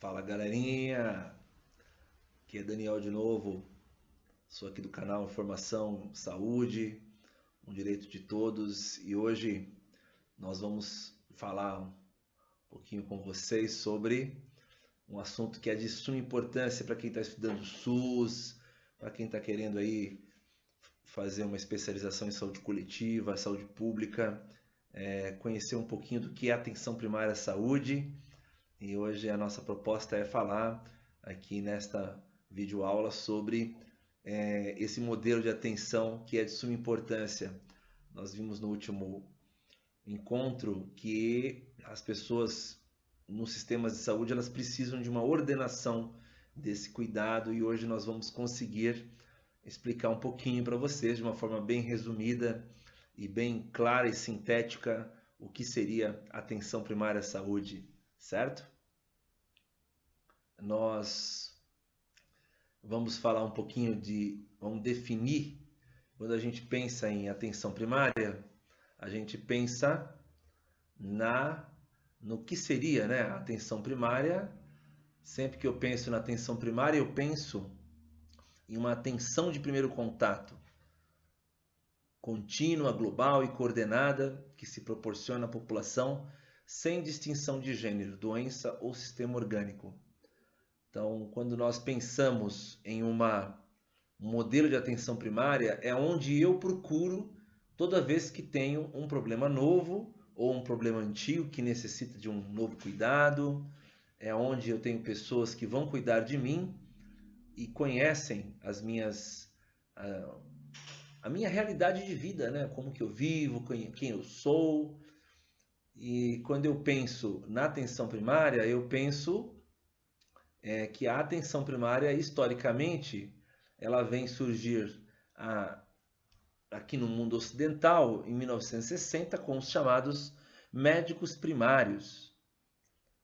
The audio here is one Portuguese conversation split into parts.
Fala galerinha, aqui é Daniel de novo, sou aqui do canal Informação Saúde, um direito de todos. E hoje nós vamos falar um pouquinho com vocês sobre um assunto que é de suma importância para quem está estudando SUS, para quem está querendo aí fazer uma especialização em saúde coletiva, saúde pública, é, conhecer um pouquinho do que é atenção primária à saúde e hoje a nossa proposta é falar aqui nesta videoaula sobre é, esse modelo de atenção que é de suma importância. Nós vimos no último encontro que as pessoas nos sistemas de saúde elas precisam de uma ordenação desse cuidado e hoje nós vamos conseguir explicar um pouquinho para vocês de uma forma bem resumida e bem clara e sintética o que seria atenção primária à saúde certo? Nós vamos falar um pouquinho de, vamos definir, quando a gente pensa em atenção primária, a gente pensa na no que seria, né, a atenção primária. Sempre que eu penso na atenção primária, eu penso em uma atenção de primeiro contato contínua, global e coordenada que se proporciona à população sem distinção de gênero, doença ou sistema orgânico. Então, quando nós pensamos em uma, um modelo de atenção primária, é onde eu procuro toda vez que tenho um problema novo ou um problema antigo que necessita de um novo cuidado, é onde eu tenho pessoas que vão cuidar de mim e conhecem as minhas a, a minha realidade de vida, né? Como que eu vivo, quem eu sou, e quando eu penso na atenção primária, eu penso é, que a atenção primária, historicamente, ela vem surgir a, aqui no mundo ocidental em 1960 com os chamados médicos primários.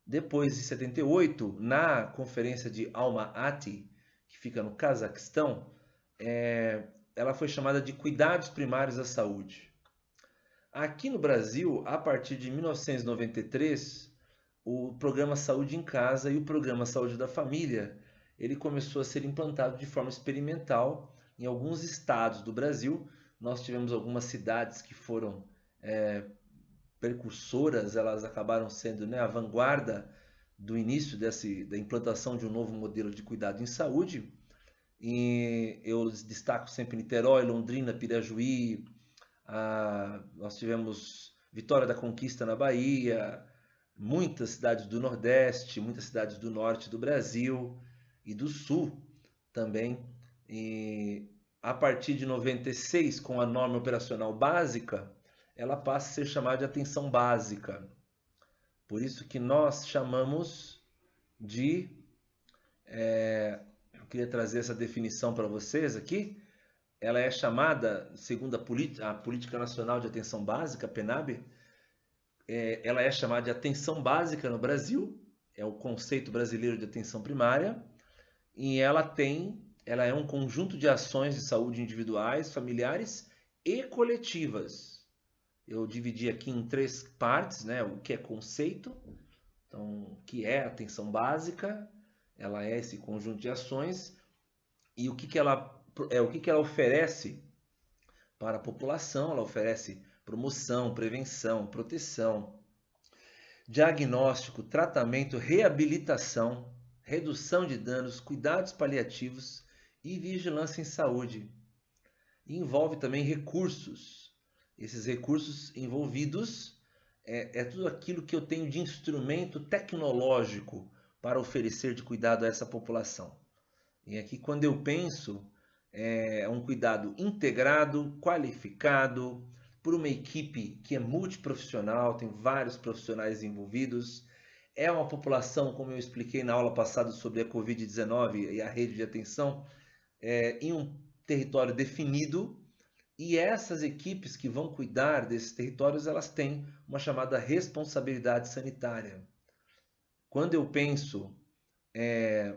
Depois de 78, na conferência de Alma-Ati, que fica no Cazaquistão, é, ela foi chamada de cuidados primários da saúde. Aqui no Brasil, a partir de 1993, o programa Saúde em Casa e o programa Saúde da Família, ele começou a ser implantado de forma experimental em alguns estados do Brasil. Nós tivemos algumas cidades que foram é, precursoras, elas acabaram sendo né, a vanguarda do início desse, da implantação de um novo modelo de cuidado em saúde. E eu destaco sempre Niterói, Londrina, Pirajuí, ah, nós tivemos Vitória da Conquista na Bahia, muitas cidades do Nordeste, muitas cidades do Norte do Brasil e do Sul também. E a partir de 96, com a norma operacional básica, ela passa a ser chamada de atenção básica. Por isso que nós chamamos de. É, eu queria trazer essa definição para vocês aqui ela é chamada, segundo a, a Política Nacional de Atenção Básica, PNAB, é, ela é chamada de atenção básica no Brasil, é o conceito brasileiro de atenção primária, e ela tem, ela é um conjunto de ações de saúde individuais, familiares e coletivas. Eu dividi aqui em três partes, né? O que é conceito, então, o que é atenção básica, ela é esse conjunto de ações, e o que, que ela é, o que, que ela oferece para a população? Ela oferece promoção, prevenção, proteção, diagnóstico, tratamento, reabilitação, redução de danos, cuidados paliativos e vigilância em saúde. E envolve também recursos. Esses recursos envolvidos é, é tudo aquilo que eu tenho de instrumento tecnológico para oferecer de cuidado a essa população. E aqui, quando eu penso é um cuidado integrado, qualificado, por uma equipe que é multiprofissional, tem vários profissionais envolvidos. É uma população, como eu expliquei na aula passada sobre a Covid-19 e a rede de atenção, é, em um território definido. E essas equipes que vão cuidar desses territórios, elas têm uma chamada responsabilidade sanitária. Quando eu penso é,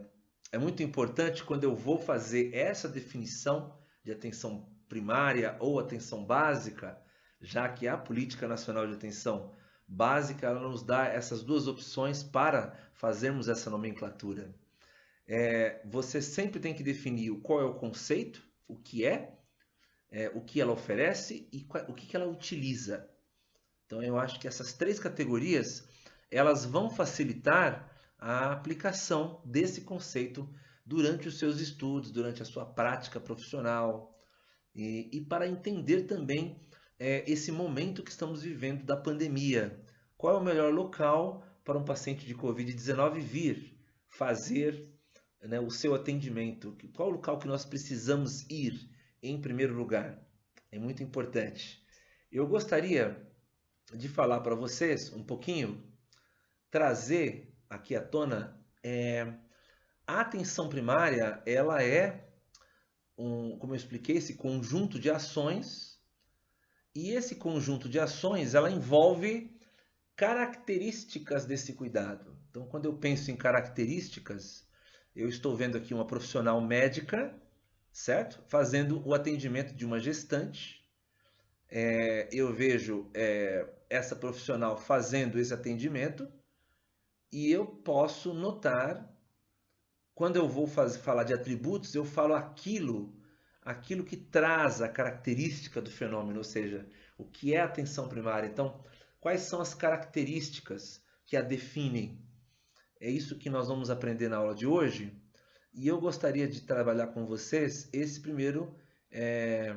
é muito importante quando eu vou fazer essa definição de atenção primária ou atenção básica, já que a Política Nacional de Atenção básica, ela nos dá essas duas opções para fazermos essa nomenclatura. É, você sempre tem que definir qual é o conceito, o que é, é o que ela oferece e o que ela utiliza. Então eu acho que essas três categorias elas vão facilitar a aplicação desse conceito durante os seus estudos, durante a sua prática profissional e, e para entender também é, esse momento que estamos vivendo da pandemia. Qual é o melhor local para um paciente de Covid-19 vir fazer né, o seu atendimento? Qual o local que nós precisamos ir em primeiro lugar? É muito importante. Eu gostaria de falar para vocês um pouquinho, trazer aqui à tona é, a atenção primária, ela é um, como eu expliquei, esse conjunto de ações e esse conjunto de ações ela envolve características desse cuidado. Então, quando eu penso em características, eu estou vendo aqui uma profissional médica, certo? Fazendo o atendimento de uma gestante. É, eu vejo é, essa profissional fazendo esse atendimento e eu posso notar, quando eu vou fazer, falar de atributos, eu falo aquilo, aquilo que traz a característica do fenômeno, ou seja, o que é a atenção primária. Então, quais são as características que a definem? É isso que nós vamos aprender na aula de hoje. E eu gostaria de trabalhar com vocês esse primeiro, é,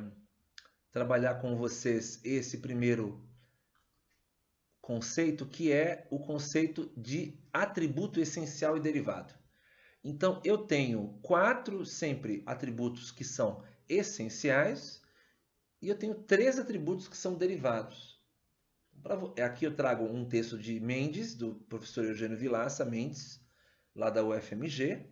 trabalhar com vocês esse primeiro conceito que é o conceito de atributo essencial e derivado. Então, eu tenho quatro sempre atributos que são essenciais e eu tenho três atributos que são derivados. Aqui eu trago um texto de Mendes, do professor Eugênio Vilaça Mendes, lá da UFMG,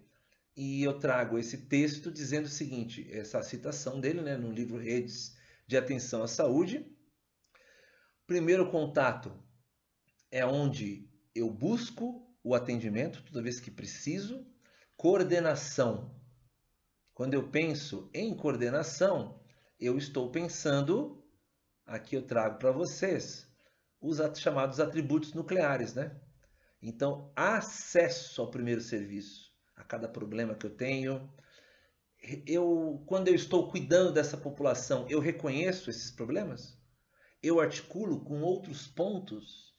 e eu trago esse texto dizendo o seguinte, essa citação dele né, no livro Redes de Atenção à Saúde. Primeiro contato é onde eu busco o atendimento toda vez que preciso. Coordenação. Quando eu penso em coordenação, eu estou pensando, aqui eu trago para vocês, os chamados atributos nucleares, né? Então, acesso ao primeiro serviço, a cada problema que eu tenho. Eu, quando eu estou cuidando dessa população, eu reconheço esses problemas? Eu articulo com outros pontos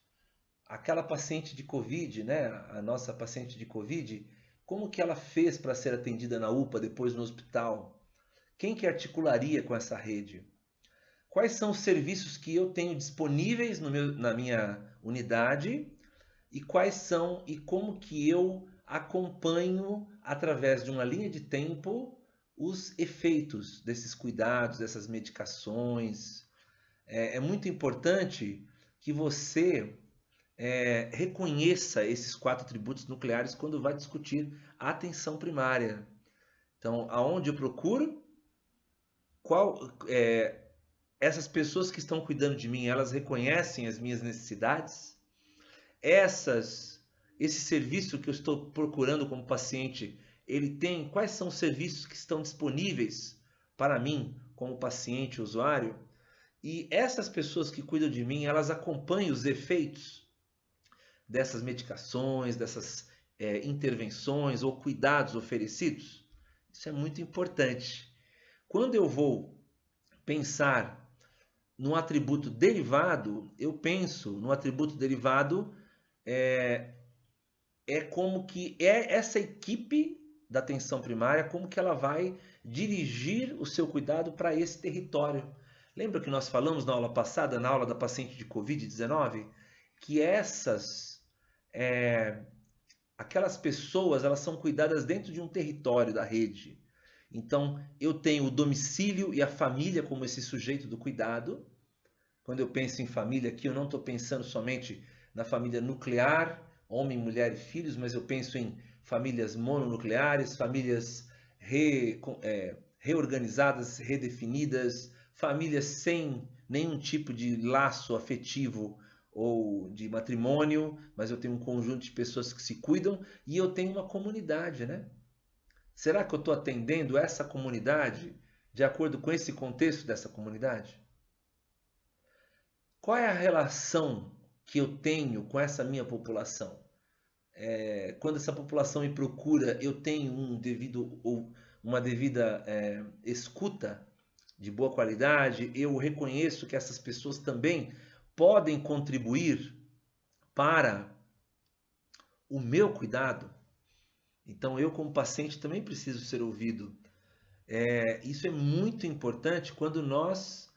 aquela paciente de Covid, né, a nossa paciente de Covid, como que ela fez para ser atendida na UPA depois no hospital? Quem que articularia com essa rede? Quais são os serviços que eu tenho disponíveis meu, na minha unidade e quais são e como que eu acompanho através de uma linha de tempo os efeitos desses cuidados, dessas medicações. É, é muito importante que você é, reconheça esses quatro atributos nucleares quando vai discutir a atenção primária. Então, aonde eu procuro? Qual é, essas pessoas que estão cuidando de mim, elas reconhecem as minhas necessidades? Essas, esse serviço que eu estou procurando como paciente, ele tem quais são os serviços que estão disponíveis para mim como paciente, usuário? E essas pessoas que cuidam de mim, elas acompanham os efeitos dessas medicações, dessas é, intervenções ou cuidados oferecidos? Isso é muito importante. Quando eu vou pensar no atributo derivado, eu penso no atributo derivado é, é como que é essa equipe da atenção primária, como que ela vai dirigir o seu cuidado para esse território. Lembra que nós falamos na aula passada, na aula da paciente de Covid-19, que essas é, aquelas pessoas elas são cuidadas dentro de um território da rede. Então, eu tenho o domicílio e a família como esse sujeito do cuidado. Quando eu penso em família aqui, eu não estou pensando somente na família nuclear, homem, mulher e filhos, mas eu penso em famílias mononucleares, famílias re, é, reorganizadas, redefinidas, famílias sem nenhum tipo de laço afetivo ou de matrimônio, mas eu tenho um conjunto de pessoas que se cuidam e eu tenho uma comunidade, né? Será que eu estou atendendo essa comunidade de acordo com esse contexto dessa comunidade? Qual é a relação que eu tenho com essa minha população? É, quando essa população me procura, eu tenho um devido ou uma devida é, escuta de boa qualidade, eu reconheço que essas pessoas também podem contribuir para o meu cuidado. Então, eu, como paciente, também preciso ser ouvido. É, isso é muito importante quando nós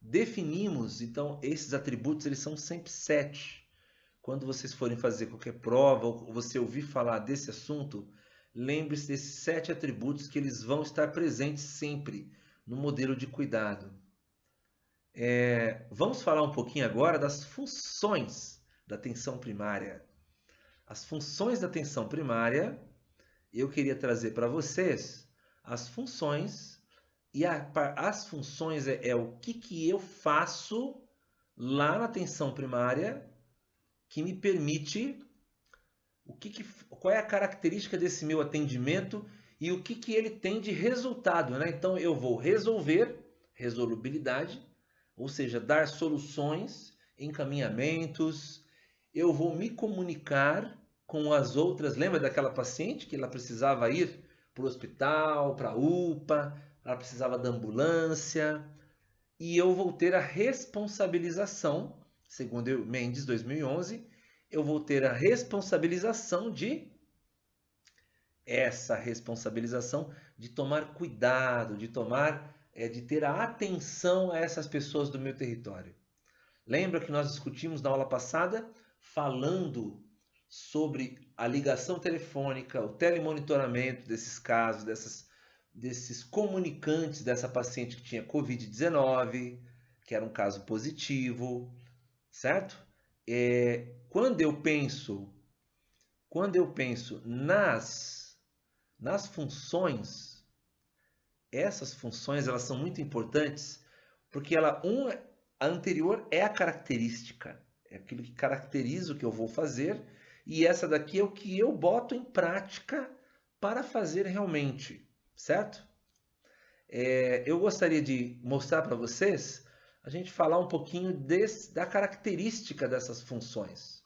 definimos, então, esses atributos, eles são sempre sete. Quando vocês forem fazer qualquer prova ou você ouvir falar desse assunto, lembre-se desses sete atributos que eles vão estar presentes sempre no modelo de cuidado. É, vamos falar um pouquinho agora das funções da atenção primária. As funções da atenção primária, eu queria trazer para vocês as funções, e a, as funções é, é o que, que eu faço lá na atenção primária que me permite o que, que qual é a característica desse meu atendimento e o que, que ele tem de resultado. Né? Então eu vou resolver, resolubilidade, ou seja, dar soluções, encaminhamentos, eu vou me comunicar com as outras. Lembra daquela paciente que ela precisava ir para o hospital, para a UPA, ela precisava da ambulância, e eu vou ter a responsabilização, segundo Mendes 2011, eu vou ter a responsabilização de essa responsabilização de tomar cuidado, de tomar é, de ter a atenção a essas pessoas do meu território. Lembra que nós discutimos na aula passada falando sobre a ligação telefônica, o telemonitoramento desses casos, dessas, desses comunicantes dessa paciente que tinha Covid-19, que era um caso positivo, certo? É, quando eu penso, quando eu penso nas, nas funções essas funções elas são muito importantes porque ela um a anterior é a característica, é aquilo que caracteriza o que eu vou fazer e essa daqui é o que eu boto em prática para fazer realmente, certo? É, eu gostaria de mostrar para vocês a gente falar um pouquinho desse, da característica dessas funções.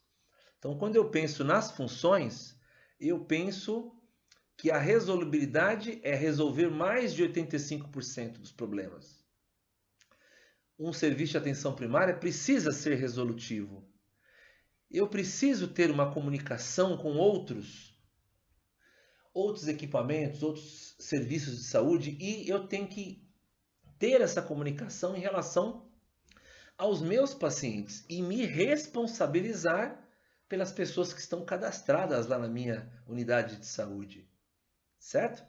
Então, quando eu penso nas funções, eu penso que a resolubilidade é resolver mais de 85% dos problemas. Um serviço de atenção primária precisa ser resolutivo. Eu preciso ter uma comunicação com outros, outros equipamentos, outros serviços de saúde e eu tenho que ter essa comunicação em relação aos meus pacientes e me responsabilizar pelas pessoas que estão cadastradas lá na minha unidade de saúde certo?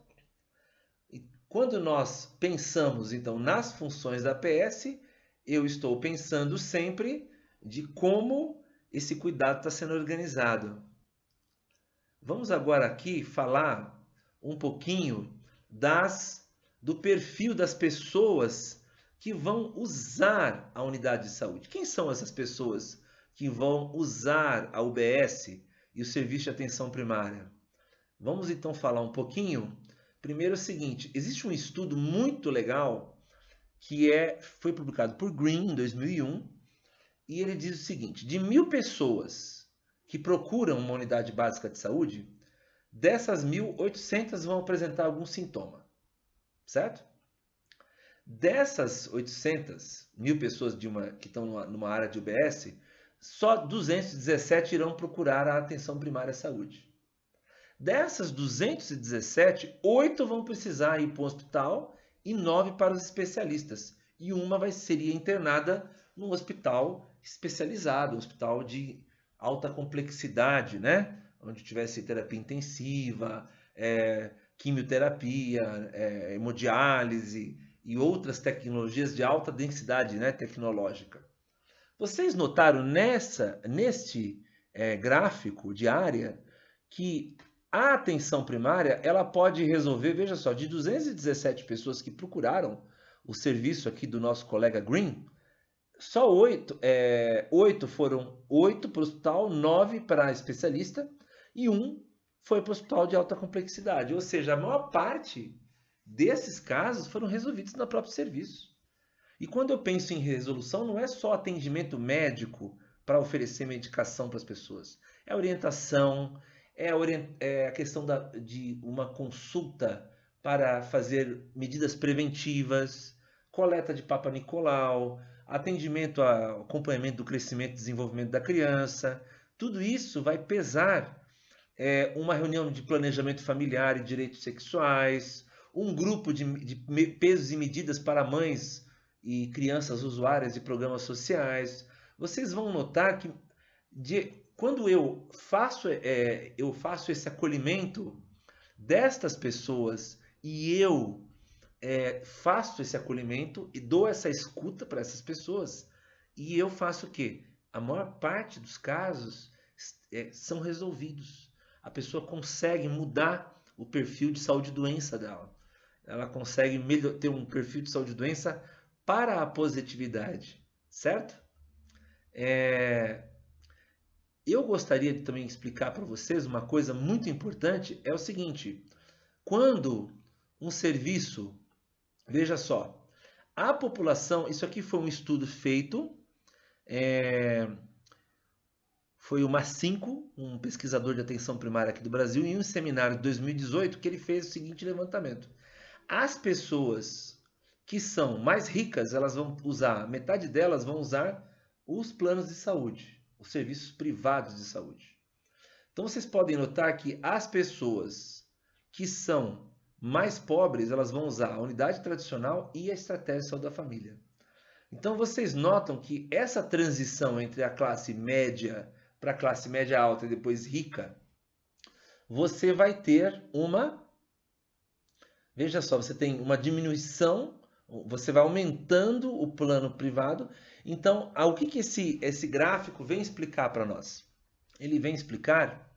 E quando nós pensamos então nas funções da PS, eu estou pensando sempre de como esse cuidado está sendo organizado. Vamos agora aqui falar um pouquinho das do perfil das pessoas que vão usar a unidade de saúde. Quem são essas pessoas que vão usar a UBS e o serviço de atenção primária? Vamos então falar um pouquinho. Primeiro é o seguinte, existe um estudo muito legal que é, foi publicado por Green em 2001 e ele diz o seguinte, de mil pessoas que procuram uma unidade básica de saúde, dessas mil, 800 vão apresentar algum sintoma, certo? Dessas 800 mil pessoas de uma, que estão numa, numa área de UBS, só 217 irão procurar a atenção primária à saúde. Dessas 217, oito vão precisar ir para o hospital e nove para os especialistas. E uma vai, seria internada num hospital especializado, um hospital de alta complexidade, né? Onde tivesse terapia intensiva, é, quimioterapia, é, hemodiálise e outras tecnologias de alta densidade né, tecnológica. Vocês notaram nessa, neste é, gráfico de área que a atenção primária, ela pode resolver, veja só, de 217 pessoas que procuraram o serviço aqui do nosso colega Green, só oito, é, oito foram oito para o hospital, nove para especialista e um foi para o hospital de alta complexidade. Ou seja, a maior parte desses casos foram resolvidos no próprio serviço. E quando eu penso em resolução, não é só atendimento médico para oferecer medicação para as pessoas. É orientação, é a, é a questão da... de uma consulta para fazer medidas preventivas, coleta de Papa Nicolau, atendimento ao acompanhamento do crescimento e desenvolvimento da criança. Tudo isso vai pesar é, uma reunião de planejamento familiar e direitos sexuais, um grupo de, de pesos e medidas para mães e crianças usuárias de programas sociais. Vocês vão notar que de, quando eu faço, é, eu faço esse acolhimento destas pessoas e eu é, faço esse acolhimento e dou essa escuta para essas pessoas, e eu faço o quê? A maior parte dos casos é, são resolvidos. A pessoa consegue mudar o perfil de saúde e doença dela. Ela consegue ter um perfil de saúde e doença para a positividade, certo? É... Eu gostaria de também explicar para vocês uma coisa muito importante, é o seguinte, quando um serviço, veja só, a população, isso aqui foi um estudo feito, é, foi o Macinco, um pesquisador de atenção primária aqui do Brasil, em um seminário de 2018, que ele fez o seguinte levantamento. As pessoas que são mais ricas, elas vão usar, metade delas vão usar os planos de saúde, os serviços privados de saúde. Então vocês podem notar que as pessoas que são mais pobres, elas vão usar a unidade tradicional e a estratégia de saúde da família. Então vocês notam que essa transição entre a classe média para a classe média alta e depois rica, você vai ter uma Veja só, você tem uma diminuição, você vai aumentando o plano privado. Então, o que, que esse, esse gráfico vem explicar para nós? Ele vem explicar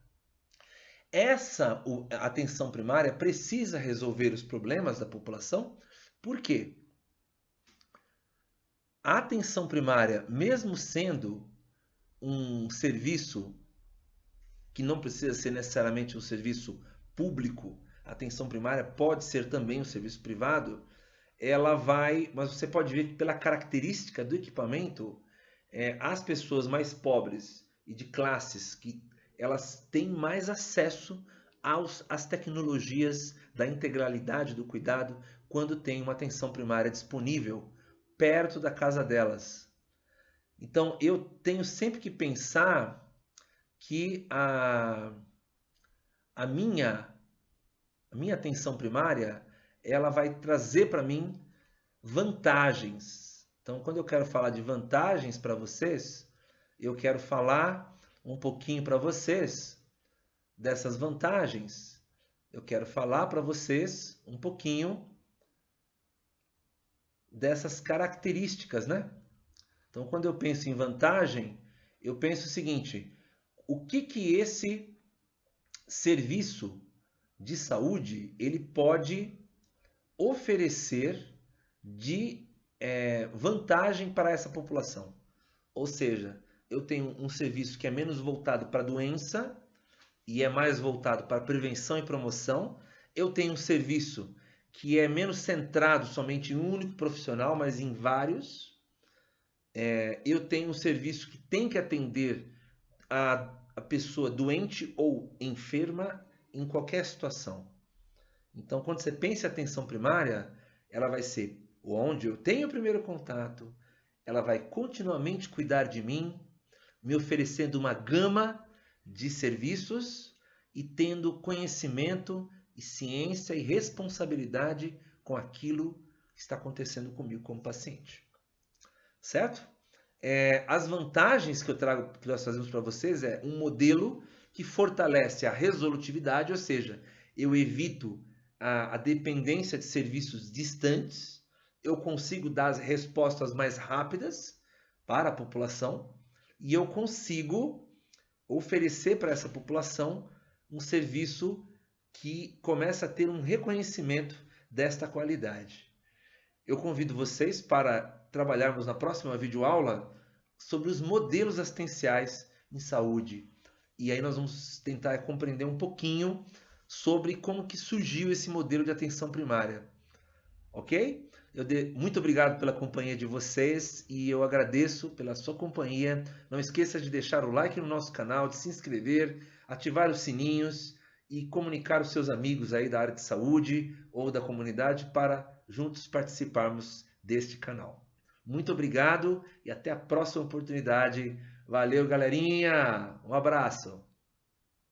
essa atenção primária precisa resolver os problemas da população. Por quê? A atenção primária, mesmo sendo um serviço que não precisa ser necessariamente um serviço público, atenção primária pode ser também um serviço privado, ela vai, mas você pode ver que pela característica do equipamento, é, as pessoas mais pobres e de classes que elas têm mais acesso aos, às tecnologias da integralidade do cuidado quando tem uma atenção primária disponível perto da casa delas. Então eu tenho sempre que pensar que a, a minha a minha atenção primária, ela vai trazer para mim vantagens. Então, quando eu quero falar de vantagens para vocês, eu quero falar um pouquinho para vocês dessas vantagens. Eu quero falar para vocês um pouquinho dessas características, né? Então, quando eu penso em vantagem, eu penso o seguinte: o que que esse serviço de saúde ele pode oferecer de é, vantagem para essa população. Ou seja, eu tenho um serviço que é menos voltado para doença e é mais voltado para prevenção e promoção. Eu tenho um serviço que é menos centrado somente em um único profissional, mas em vários. É, eu tenho um serviço que tem que atender a, a pessoa doente ou enferma em qualquer situação. Então, quando você pensa em atenção primária, ela vai ser onde eu tenho o primeiro contato, ela vai continuamente cuidar de mim, me oferecendo uma gama de serviços e tendo conhecimento e ciência e responsabilidade com aquilo que está acontecendo comigo como paciente. Certo? É, as vantagens que eu trago, que nós fazemos para vocês é um modelo que fortalece a resolutividade, ou seja, eu evito a, a dependência de serviços distantes, eu consigo dar as respostas mais rápidas para a população e eu consigo oferecer para essa população um serviço que começa a ter um reconhecimento desta qualidade. Eu convido vocês para trabalharmos na próxima videoaula sobre os modelos assistenciais em saúde e aí nós vamos tentar compreender um pouquinho sobre como que surgiu esse modelo de atenção primária. Ok? de... muito obrigado pela companhia de vocês e eu agradeço pela sua companhia. Não esqueça de deixar o like no nosso canal, de se inscrever, ativar os sininhos e comunicar os seus amigos aí da área de saúde ou da comunidade para juntos participarmos deste canal. Muito obrigado e até a próxima oportunidade. Valeu, galerinha! Um abraço!